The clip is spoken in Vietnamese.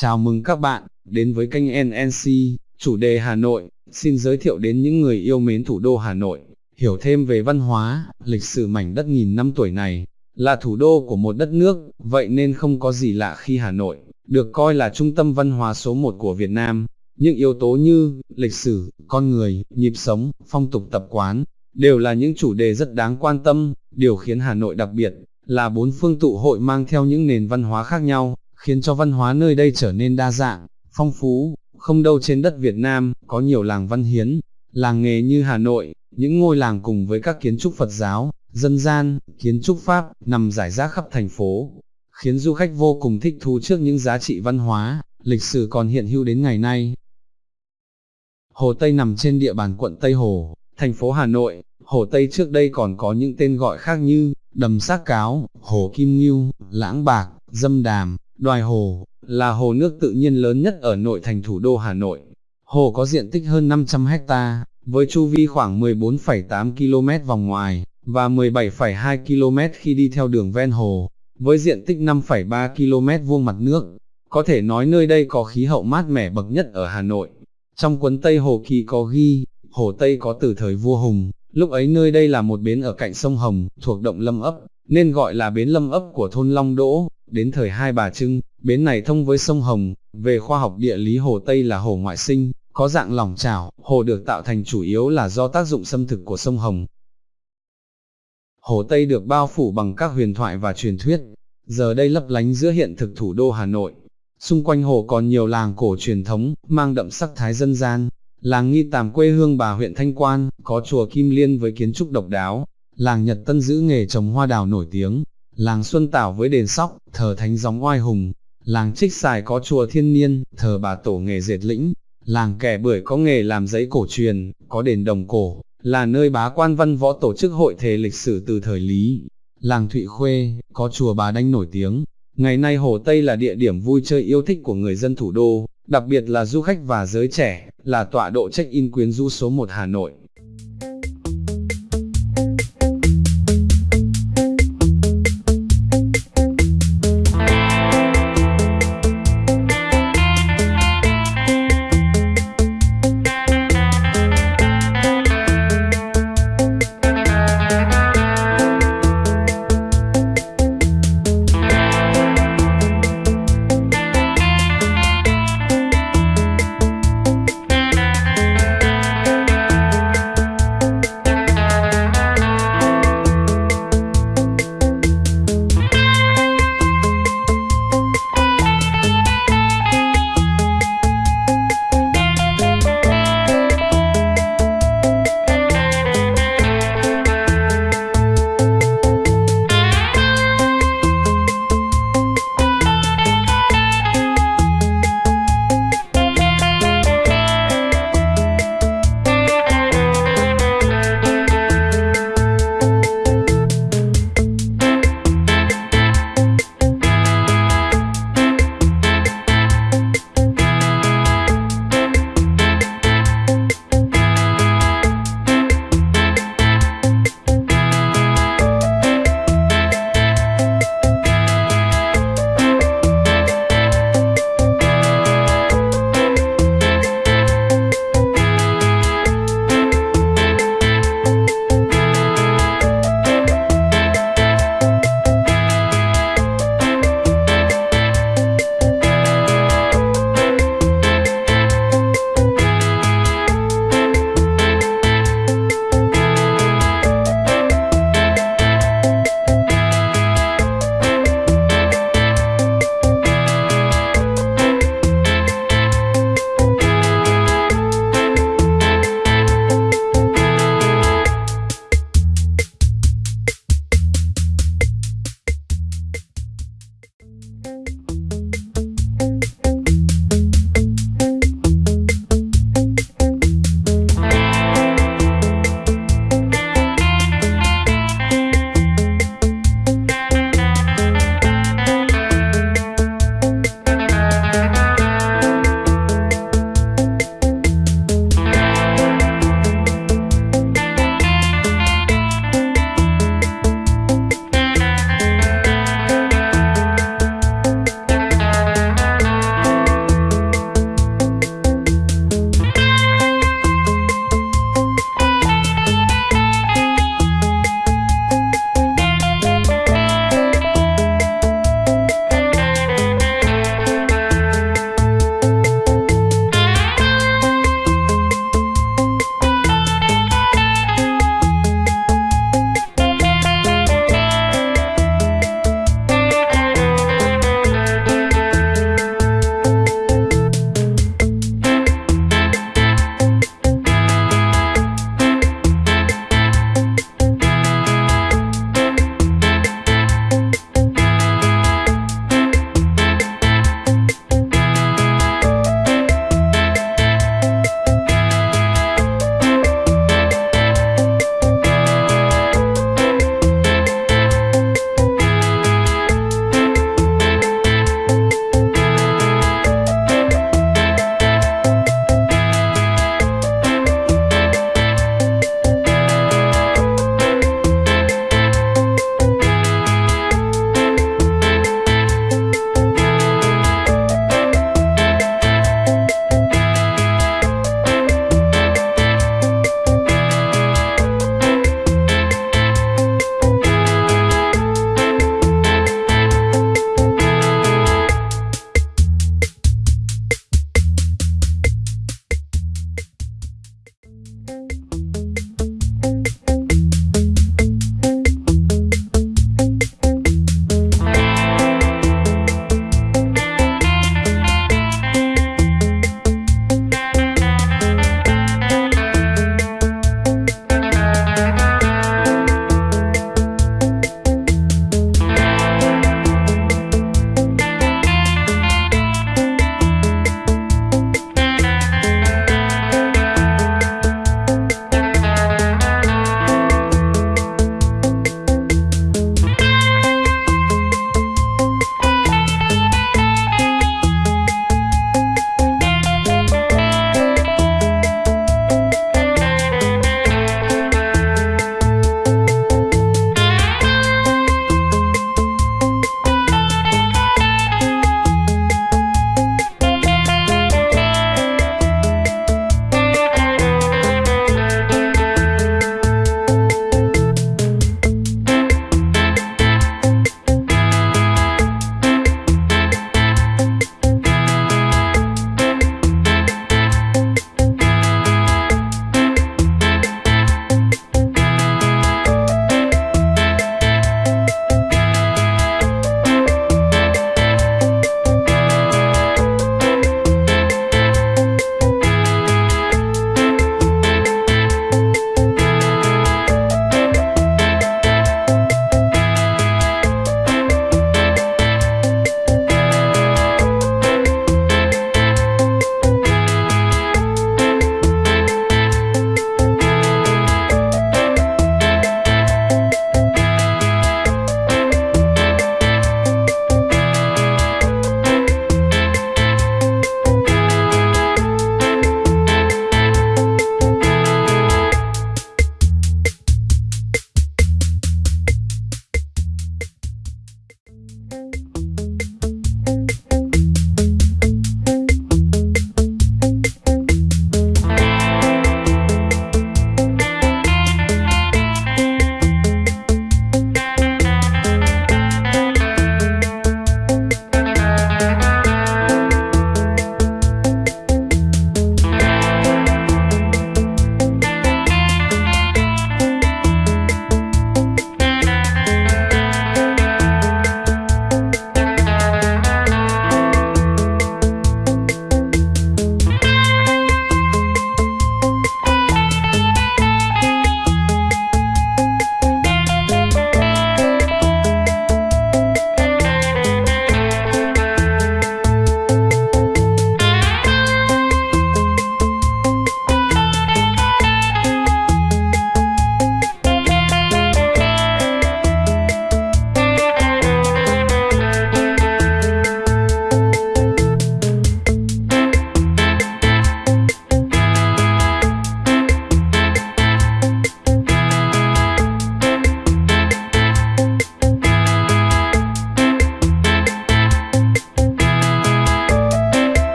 Chào mừng các bạn, đến với kênh NNC, chủ đề Hà Nội, xin giới thiệu đến những người yêu mến thủ đô Hà Nội, hiểu thêm về văn hóa, lịch sử mảnh đất nghìn năm tuổi này, là thủ đô của một đất nước, vậy nên không có gì lạ khi Hà Nội, được coi là trung tâm văn hóa số một của Việt Nam. Những yếu tố như, lịch sử, con người, nhịp sống, phong tục tập quán, đều là những chủ đề rất đáng quan tâm, điều khiến Hà Nội đặc biệt, là bốn phương tụ hội mang theo những nền văn hóa khác nhau, khiến cho văn hóa nơi đây trở nên đa dạng, phong phú, không đâu trên đất Việt Nam, có nhiều làng văn hiến, làng nghề như Hà Nội, những ngôi làng cùng với các kiến trúc Phật giáo, dân gian, kiến trúc Pháp, nằm rải rác khắp thành phố, khiến du khách vô cùng thích thú trước những giá trị văn hóa, lịch sử còn hiện hữu đến ngày nay. Hồ Tây nằm trên địa bàn quận Tây Hồ, thành phố Hà Nội, Hồ Tây trước đây còn có những tên gọi khác như, đầm xác cáo, hồ Kim Ngưu, lãng bạc, dâm đàm, đoài hồ, là hồ nước tự nhiên lớn nhất ở nội thành thủ đô Hà Nội. Hồ có diện tích hơn 500 hecta, với chu vi khoảng 14,8 km vòng ngoài, và 17,2 km khi đi theo đường ven hồ, với diện tích 5,3 km vuông mặt nước. Có thể nói nơi đây có khí hậu mát mẻ bậc nhất ở Hà Nội. Trong cuốn Tây Hồ Kỳ có ghi, Hồ Tây có từ thời vua Hùng, lúc ấy nơi đây là một bến ở cạnh sông Hồng, thuộc động Lâm ấp, nên gọi là bến Lâm ấp của thôn Long Đỗ, đến thời Hai Bà Trưng, bến này thông với sông Hồng, về khoa học địa lý Hồ Tây là hồ ngoại sinh, có dạng lỏng trào, hồ được tạo thành chủ yếu là do tác dụng xâm thực của sông Hồng. Hồ Tây được bao phủ bằng các huyền thoại và truyền thuyết, giờ đây lấp lánh giữa hiện thực thủ đô Hà Nội. Xung quanh hồ còn nhiều làng cổ truyền thống, mang đậm sắc thái dân gian, làng Nghi Tàm quê hương bà huyện Thanh Quan, có chùa Kim Liên với kiến trúc độc đáo, làng Nhật Tân giữ nghề trồng hoa đào nổi tiếng, làng Xuân Tảo với đền sóc, thờ thánh gióng oai hùng, làng Trích Xài có chùa Thiên Niên, thờ bà tổ nghề dệt lĩnh, làng Kẻ Bưởi có nghề làm giấy cổ truyền, có đền đồng cổ, là nơi bá quan văn võ tổ chức hội thề lịch sử từ thời Lý. Làng Thụy Khuê, có chùa Bà Đanh nổi tiếng, ngày nay Hồ Tây là địa điểm vui chơi yêu thích của người dân thủ đô, đặc biệt là du khách và giới trẻ, là tọa độ check-in quyến rũ số 1 Hà Nội.